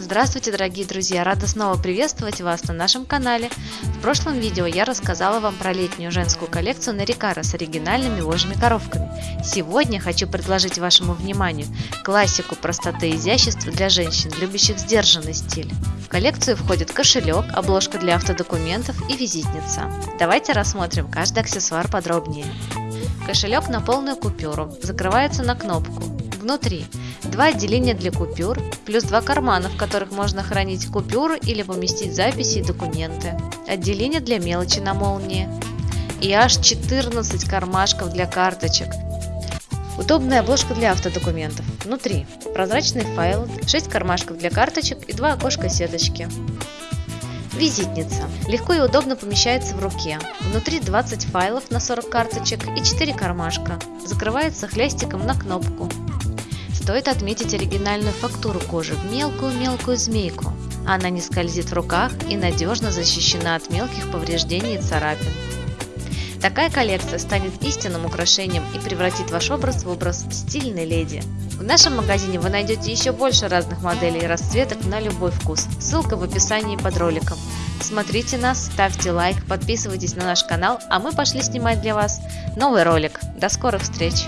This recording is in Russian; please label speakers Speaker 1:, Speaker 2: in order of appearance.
Speaker 1: Здравствуйте, дорогие друзья! Рада снова приветствовать вас на нашем канале. В прошлом видео я рассказала вам про летнюю женскую коллекцию Нарикара с оригинальными вожжими коровками. Сегодня хочу предложить вашему вниманию классику простоты и изящества для женщин, любящих сдержанный стиль. В коллекцию входит кошелек, обложка для автодокументов и визитница. Давайте рассмотрим каждый аксессуар подробнее. Кошелек на полную купюру, закрывается на кнопку. Внутри два отделения для купюр, плюс два кармана, в которых можно хранить купюры или поместить записи и документы, отделение для мелочи на молнии и аж 14 кармашков для карточек. Удобная обложка для автодокументов. Внутри прозрачный файл, 6 кармашков для карточек и 2 окошка сеточки. Визитница. Легко и удобно помещается в руке. Внутри 20 файлов на 40 карточек и 4 кармашка. Закрывается хлястиком на кнопку. Стоит отметить оригинальную фактуру кожи в мелкую-мелкую змейку. Она не скользит в руках и надежно защищена от мелких повреждений и царапин. Такая коллекция станет истинным украшением и превратит ваш образ в образ стильной леди. В нашем магазине вы найдете еще больше разных моделей и расцветок на любой вкус. Ссылка в описании под роликом. Смотрите нас, ставьте лайк, подписывайтесь на наш канал, а мы пошли снимать для вас новый ролик. До скорых встреч!